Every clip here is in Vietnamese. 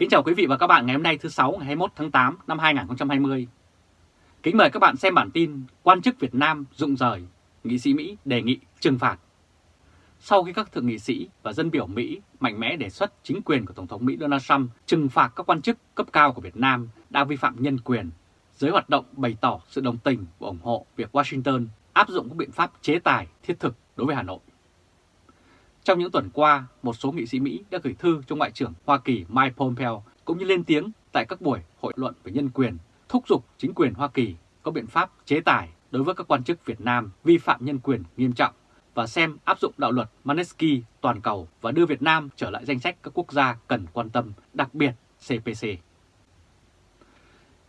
Kính chào quý vị và các bạn ngày hôm nay thứ Sáu ngày 21 tháng 8 năm 2020. Kính mời các bạn xem bản tin Quan chức Việt Nam rụng rời, nghị sĩ Mỹ đề nghị trừng phạt. Sau khi các thượng nghị sĩ và dân biểu Mỹ mạnh mẽ đề xuất chính quyền của Tổng thống Mỹ Donald Trump trừng phạt các quan chức cấp cao của Việt Nam đang vi phạm nhân quyền, giới hoạt động bày tỏ sự đồng tình và ủng hộ việc Washington áp dụng các biện pháp chế tài thiết thực đối với Hà Nội. Trong những tuần qua, một số nghị sĩ Mỹ đã gửi thư cho Ngoại trưởng Hoa Kỳ Mike Pompeo cũng như lên tiếng tại các buổi hội luận về nhân quyền, thúc giục chính quyền Hoa Kỳ có biện pháp chế tài đối với các quan chức Việt Nam vi phạm nhân quyền nghiêm trọng và xem áp dụng đạo luật Manesky toàn cầu và đưa Việt Nam trở lại danh sách các quốc gia cần quan tâm, đặc biệt CPC.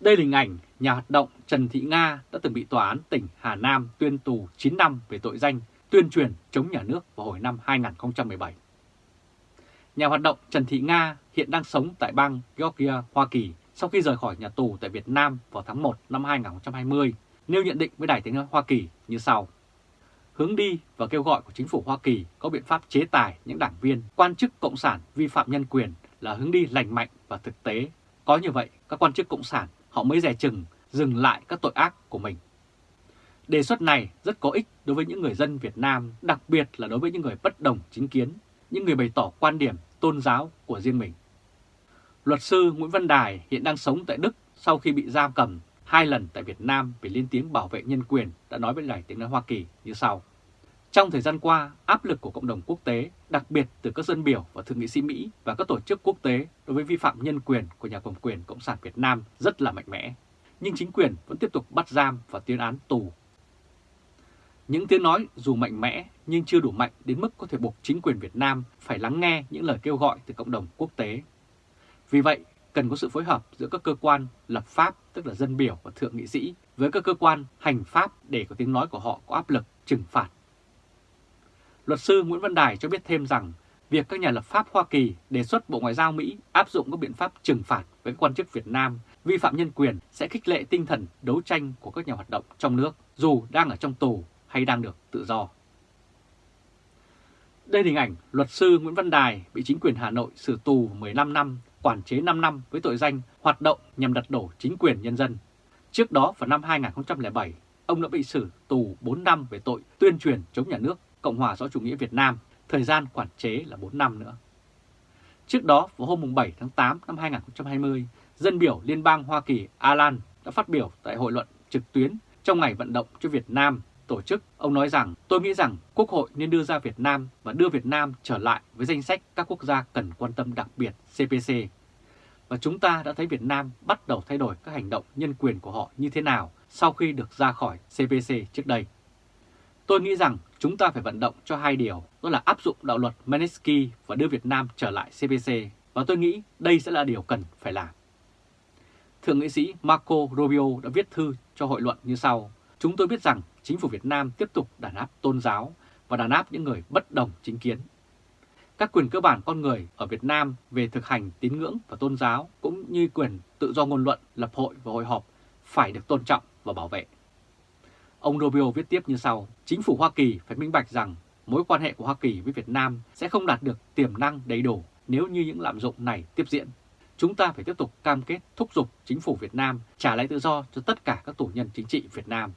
Đây là hình ảnh nhà hoạt động Trần Thị Nga đã từng bị tòa án tỉnh Hà Nam tuyên tù 9 năm về tội danh tuyên truyền chống nhà nước vào hồi năm 2017. Nhà hoạt động Trần Thị Nga hiện đang sống tại bang Georgia, Hoa Kỳ sau khi rời khỏi nhà tù tại Việt Nam vào tháng 1 năm 2020, nêu nhận định với Đài tiếng nói Hoa Kỳ như sau. Hướng đi và kêu gọi của chính phủ Hoa Kỳ có biện pháp chế tài những đảng viên, quan chức cộng sản vi phạm nhân quyền là hướng đi lành mạnh và thực tế. Có như vậy, các quan chức cộng sản họ mới dè chừng dừng lại các tội ác của mình. Đề xuất này rất có ích đối với những người dân Việt Nam, đặc biệt là đối với những người bất đồng chính kiến, những người bày tỏ quan điểm tôn giáo của riêng mình. Luật sư Nguyễn Văn Đài hiện đang sống tại Đức sau khi bị giam cầm hai lần tại Việt Nam vì liên tiếng bảo vệ nhân quyền đã nói với Đài tiếng nói Hoa Kỳ như sau. Trong thời gian qua, áp lực của cộng đồng quốc tế, đặc biệt từ các dân biểu và thượng nghị sĩ Mỹ và các tổ chức quốc tế đối với vi phạm nhân quyền của nhà cầm quyền Cộng sản Việt Nam rất là mạnh mẽ. Nhưng chính quyền vẫn tiếp tục bắt giam và tuyên án tù những tiếng nói dù mạnh mẽ nhưng chưa đủ mạnh đến mức có thể buộc chính quyền Việt Nam phải lắng nghe những lời kêu gọi từ cộng đồng quốc tế. Vì vậy, cần có sự phối hợp giữa các cơ quan lập pháp, tức là dân biểu và thượng nghị sĩ, với các cơ quan hành pháp để có tiếng nói của họ có áp lực trừng phạt. Luật sư Nguyễn Văn Đài cho biết thêm rằng, việc các nhà lập pháp Hoa Kỳ đề xuất Bộ Ngoại giao Mỹ áp dụng các biện pháp trừng phạt với quan chức Việt Nam vi phạm nhân quyền sẽ khích lệ tinh thần đấu tranh của các nhà hoạt động trong nước, dù đang ở trong tù hay đang được tự do. Đây là hình ảnh luật sư Nguyễn Văn Đài bị chính quyền Hà Nội xử tù 15 năm, quản chế 5 năm với tội danh hoạt động nhằm đặt đổ chính quyền nhân dân. Trước đó vào năm 2007, ông đã bị xử tù 4 năm về tội tuyên truyền chống nhà nước Cộng hòa xã chủ nghĩa Việt Nam, thời gian quản chế là 4 năm nữa. Trước đó, vào hôm 7 tháng 8 năm 2020, dân biểu Liên bang Hoa Kỳ Alan đã phát biểu tại hội luận trực tuyến trong ngày vận động cho Việt Nam tổ chức, ông nói rằng tôi nghĩ rằng Quốc hội nên đưa ra Việt Nam và đưa Việt Nam trở lại với danh sách các quốc gia cần quan tâm đặc biệt CPC. Và chúng ta đã thấy Việt Nam bắt đầu thay đổi các hành động nhân quyền của họ như thế nào sau khi được ra khỏi CPC trước đây. Tôi nghĩ rằng chúng ta phải vận động cho hai điều, đó là áp dụng đạo luật Magnitsky và đưa Việt Nam trở lại CPC, và tôi nghĩ đây sẽ là điều cần phải làm. Thượng nghị sĩ Marco Rubio đã viết thư cho hội luận như sau. Chúng tôi biết rằng chính phủ Việt Nam tiếp tục đàn áp tôn giáo và đàn áp những người bất đồng chính kiến. Các quyền cơ bản con người ở Việt Nam về thực hành tín ngưỡng và tôn giáo cũng như quyền tự do ngôn luận, lập hội và hội họp phải được tôn trọng và bảo vệ. Ông Rubio viết tiếp như sau, chính phủ Hoa Kỳ phải minh bạch rằng mối quan hệ của Hoa Kỳ với Việt Nam sẽ không đạt được tiềm năng đầy đủ nếu như những lạm dụng này tiếp diễn. Chúng ta phải tiếp tục cam kết thúc giục chính phủ Việt Nam trả lại tự do cho tất cả các tù nhân chính trị Việt Nam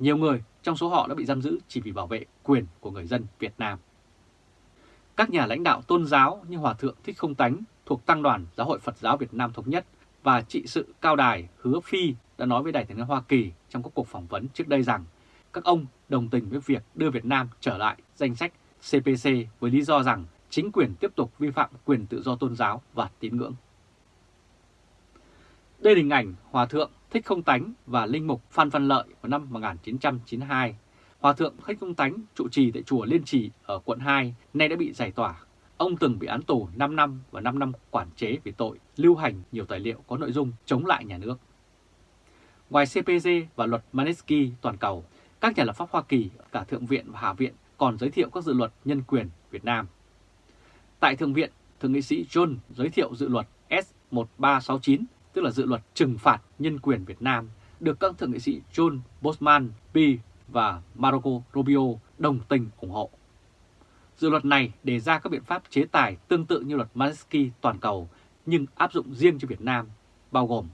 nhiều người, trong số họ đã bị giam giữ chỉ vì bảo vệ quyền của người dân Việt Nam. Các nhà lãnh đạo tôn giáo như Hòa Thượng Thích Không Tánh thuộc Tăng đoàn Giáo hội Phật giáo Việt Nam Thống Nhất và trị sự cao đài Hứa Phi đã nói với Đài tiếng nói Hoa Kỳ trong các cuộc phỏng vấn trước đây rằng các ông đồng tình với việc đưa Việt Nam trở lại danh sách CPC với lý do rằng chính quyền tiếp tục vi phạm quyền tự do tôn giáo và tín ngưỡng. Đây là hình ảnh Hòa Thượng Thích Không Tánh và Linh Mục Phan Văn Lợi vào năm 1992. Hòa Thượng Thích Không Tánh trụ trì tại chùa Liên Trì ở quận 2 nay đã bị giải tỏa. Ông từng bị án tù 5 năm và 5 năm quản chế vì tội lưu hành nhiều tài liệu có nội dung chống lại nhà nước. Ngoài CPG và luật Magnitsky toàn cầu, các nhà lập pháp Hoa Kỳ, cả Thượng viện và Hạ viện còn giới thiệu các dự luật nhân quyền Việt Nam. Tại Thượng viện, Thượng nghị sĩ John giới thiệu dự luật S1369 tức là dự luật trừng phạt nhân quyền Việt Nam, được các thượng nghị sĩ John Bosman, P. và Marco Rubio đồng tình ủng hộ. Dự luật này đề ra các biện pháp chế tài tương tự như luật Magnitsky toàn cầu nhưng áp dụng riêng cho Việt Nam, bao gồm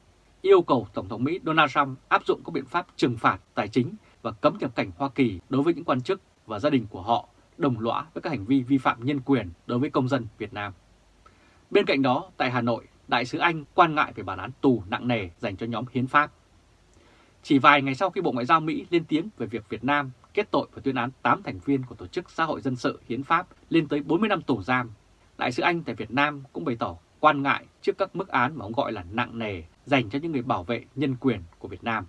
yêu cầu Tổng thống Mỹ Donald Trump áp dụng các biện pháp trừng phạt tài chính và cấm nhập cảnh Hoa Kỳ đối với những quan chức và gia đình của họ đồng lõa với các hành vi vi phạm nhân quyền đối với công dân Việt Nam. Bên cạnh đó, tại Hà Nội, Đại sứ Anh quan ngại về bản án tù nặng nề dành cho nhóm hiến pháp. Chỉ vài ngày sau khi Bộ Ngoại giao Mỹ lên tiếng về việc Việt Nam kết tội và tuyên án 8 thành viên của Tổ chức Xã hội Dân sự Hiến pháp lên tới 40 năm tù giam, Đại sứ Anh tại Việt Nam cũng bày tỏ quan ngại trước các mức án mà ông gọi là nặng nề dành cho những người bảo vệ nhân quyền của Việt Nam.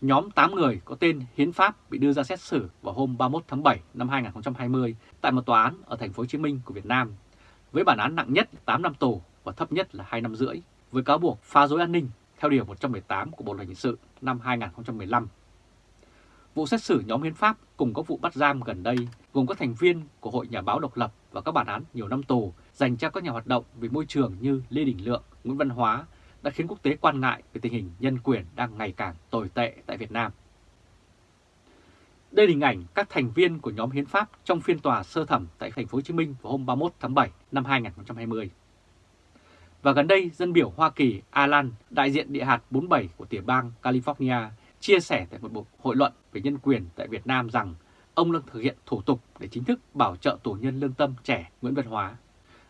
Nhóm 8 người có tên Hiến pháp bị đưa ra xét xử vào hôm 31 tháng 7 năm 2020 tại một tòa án ở thành phố Hồ Chí Minh của Việt Nam, với bản án nặng nhất 8 năm tù và thấp nhất là 2 năm rưỡi, với cáo buộc phá rối an ninh theo Điều 118 của Bộ Luật Hình sự năm 2015. Vụ xét xử nhóm hiến pháp cùng các vụ bắt giam gần đây gồm các thành viên của Hội Nhà báo độc lập và các bản án nhiều năm tù dành cho các nhà hoạt động về môi trường như Lê Đình Lượng, Nguyễn Văn Hóa đã khiến quốc tế quan ngại về tình hình nhân quyền đang ngày càng tồi tệ tại Việt Nam. Đây là hình ảnh các thành viên của nhóm hiến pháp trong phiên tòa sơ thẩm tại thành phố Hồ Chí Minh vào hôm 31 tháng 7 năm 2020. Và gần đây, dân biểu Hoa Kỳ Alan, đại diện địa hạt 47 của tiểu bang California, chia sẻ tại một cuộc hội luận về nhân quyền tại Việt Nam rằng ông đang thực hiện thủ tục để chính thức bảo trợ tù nhân lương tâm trẻ Nguyễn Văn Hóa.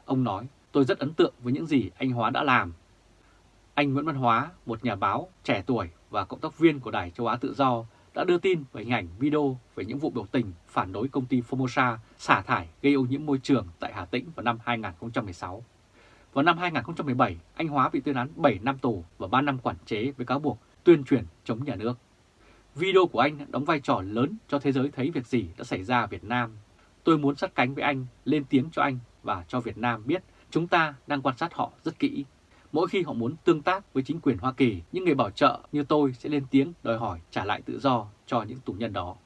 Ông nói, tôi rất ấn tượng với những gì anh Hóa đã làm. Anh Nguyễn Văn Hóa, một nhà báo trẻ tuổi và cộng tác viên của Đài Châu Á Tự Do, đã đưa tin về hình ảnh video về những vụ biểu tình phản đối công ty Formosa xả thải gây ô nhiễm môi trường tại Hà Tĩnh vào năm 2016. Vào năm 2017, anh Hóa bị tuyên án 7 năm tù và 3 năm quản chế với cáo buộc tuyên truyền chống nhà nước. Video của anh đóng vai trò lớn cho thế giới thấy việc gì đã xảy ra ở Việt Nam. Tôi muốn sát cánh với anh, lên tiếng cho anh và cho Việt Nam biết chúng ta đang quan sát họ rất kỹ. Mỗi khi họ muốn tương tác với chính quyền Hoa Kỳ, những người bảo trợ như tôi sẽ lên tiếng đòi hỏi trả lại tự do cho những tù nhân đó.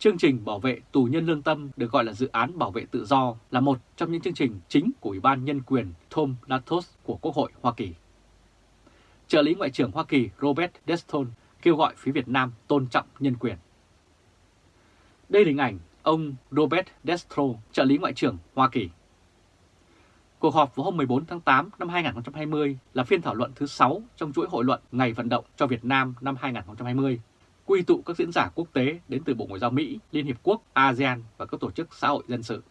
Chương trình bảo vệ tù nhân lương tâm được gọi là dự án bảo vệ tự do là một trong những chương trình chính của Ủy ban Nhân quyền Tom Latos của Quốc hội Hoa Kỳ. Trợ lý Ngoại trưởng Hoa Kỳ Robert Deston kêu gọi phía Việt Nam tôn trọng nhân quyền. Đây là hình ảnh ông Robert Destro, trợ lý Ngoại trưởng Hoa Kỳ. Cuộc họp vào hôm 14 tháng 8 năm 2020 là phiên thảo luận thứ 6 trong chuỗi hội luận Ngày vận động cho Việt Nam năm 2020, quy tụ các diễn giả quốc tế đến từ Bộ Ngoại giao Mỹ, Liên Hiệp Quốc, ASEAN và các tổ chức xã hội dân sự.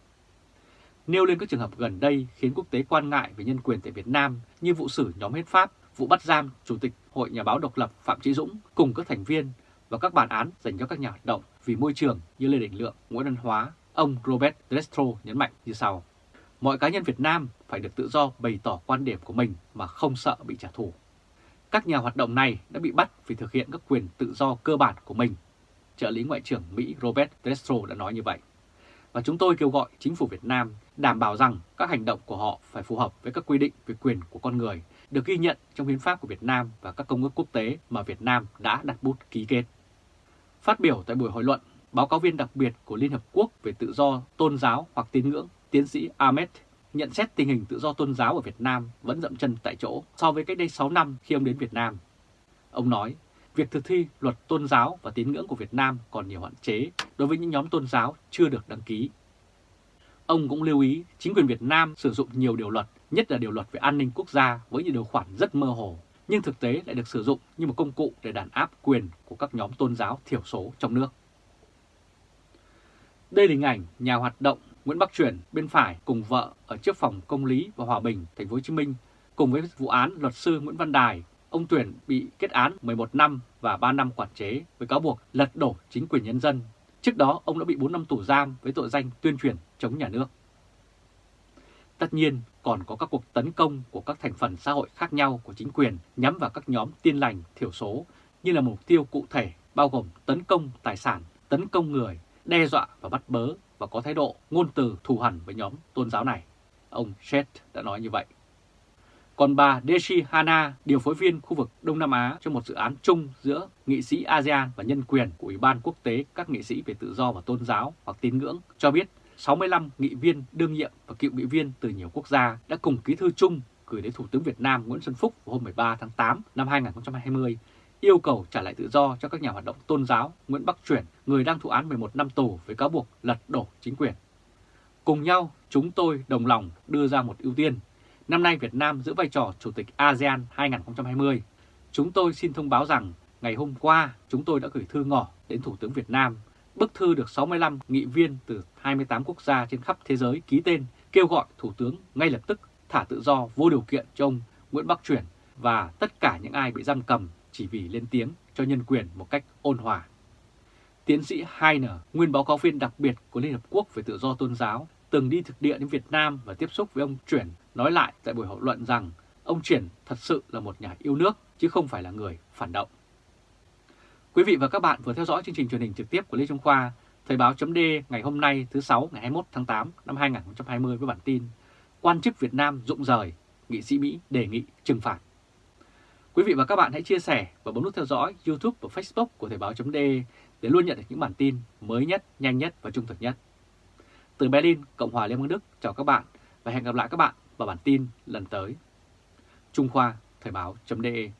Nêu lên các trường hợp gần đây khiến quốc tế quan ngại về nhân quyền tại Việt Nam như vụ xử nhóm hết Pháp, vụ bắt giam Chủ tịch Hội Nhà báo độc lập Phạm Trí Dũng cùng các thành viên và các bản án dành cho các nhà hoạt động vì môi trường như Lê Đình Lượng, Nguyễn Văn Hóa, ông Robert Destro nhấn mạnh như sau. Mọi cá nhân Việt Nam phải được tự do bày tỏ quan điểm của mình mà không sợ bị trả thù. Các nhà hoạt động này đã bị bắt vì thực hiện các quyền tự do cơ bản của mình. Trợ lý Ngoại trưởng Mỹ Robert Destro đã nói như vậy. Và chúng tôi kêu gọi chính phủ Việt Nam đảm bảo rằng các hành động của họ phải phù hợp với các quy định về quyền của con người được ghi nhận trong hiến pháp của Việt Nam và các công ước quốc tế mà Việt Nam đã đặt bút ký kết. Phát biểu tại buổi hội luận, báo cáo viên đặc biệt của Liên Hợp Quốc về tự do tôn giáo hoặc tín ngưỡng, tiến sĩ Ahmed nhận xét tình hình tự do tôn giáo ở Việt Nam vẫn dậm chân tại chỗ so với cách đây 6 năm khi ông đến Việt Nam. Ông nói, việc thực thi luật tôn giáo và tín ngưỡng của Việt Nam còn nhiều hạn chế đối với những nhóm tôn giáo chưa được đăng ký. Ông cũng lưu ý chính quyền Việt Nam sử dụng nhiều điều luật, nhất là điều luật về an ninh quốc gia với những điều khoản rất mơ hồ, nhưng thực tế lại được sử dụng như một công cụ để đàn áp quyền của các nhóm tôn giáo thiểu số trong nước. Đây là hình ảnh nhà hoạt động Nguyễn Bắc Truyền bên phải cùng vợ ở trước phòng công lý và hòa bình thành phố Hồ Chí Minh cùng với vụ án luật sư Nguyễn Văn Đài, ông Tuyển bị kết án 11 năm và 3 năm quản chế với cáo buộc lật đổ chính quyền nhân dân. Trước đó ông đã bị 4 năm tù giam với tội danh tuyên truyền chống nhà nước. Tất nhiên còn có các cuộc tấn công của các thành phần xã hội khác nhau của chính quyền nhắm vào các nhóm tiên lành thiểu số như là mục tiêu cụ thể bao gồm tấn công tài sản, tấn công người, đe dọa và bắt bớ và có thái độ ngôn từ thù hằn với nhóm tôn giáo này. Ông Shet đã nói như vậy. Còn bà Deshi Hana, điều phối viên khu vực Đông Nam Á cho một dự án chung giữa nghị sĩ ASEAN và nhân quyền của Ủy ban quốc tế các nghị sĩ về tự do và tôn giáo hoặc tín ngưỡng, cho biết 65 nghị viên đương nhiệm và cựu nghị viên từ nhiều quốc gia đã cùng ký thư chung gửi đến Thủ tướng Việt Nam Nguyễn Xuân Phúc vào hôm 13 tháng 8 năm 2020 yêu cầu trả lại tự do cho các nhà hoạt động tôn giáo Nguyễn Bắc Chuyển, người đang thụ án 11 năm tù với cáo buộc lật đổ chính quyền. Cùng nhau, chúng tôi đồng lòng đưa ra một ưu tiên. Năm nay Việt Nam giữ vai trò Chủ tịch ASEAN 2020. Chúng tôi xin thông báo rằng ngày hôm qua chúng tôi đã gửi thư ngỏ đến Thủ tướng Việt Nam. Bức thư được 65 nghị viên từ 28 quốc gia trên khắp thế giới ký tên kêu gọi Thủ tướng ngay lập tức thả tự do vô điều kiện cho ông Nguyễn Bắc Chuyển và tất cả những ai bị giam cầm chỉ vì lên tiếng cho nhân quyền một cách ôn hòa. Tiến sĩ Heiner, nguyên báo cáo viên đặc biệt của Liên Hợp Quốc về tự do tôn giáo, từng đi thực địa đến Việt Nam và tiếp xúc với ông Chuyển, nói lại tại buổi hội luận rằng ông Chuyển thật sự là một nhà yêu nước chứ không phải là người phản động. Quý vị và các bạn vừa theo dõi chương trình truyền hình trực tiếp của Lê Trung Khoa, Thời báo chấm ngày hôm nay thứ 6 ngày 21 tháng 8 năm 2020 với bản tin Quan chức Việt Nam rụng rời, nghị sĩ Mỹ đề nghị trừng phạt. Quý vị và các bạn hãy chia sẻ và bấm nút theo dõi YouTube và Facebook của Thời Báo .de để luôn nhận được những bản tin mới nhất, nhanh nhất và trung thực nhất. Từ Berlin, Cộng hòa Liên bang Đức, chào các bạn và hẹn gặp lại các bạn vào bản tin lần tới. Trung Khoa, Thời báo.de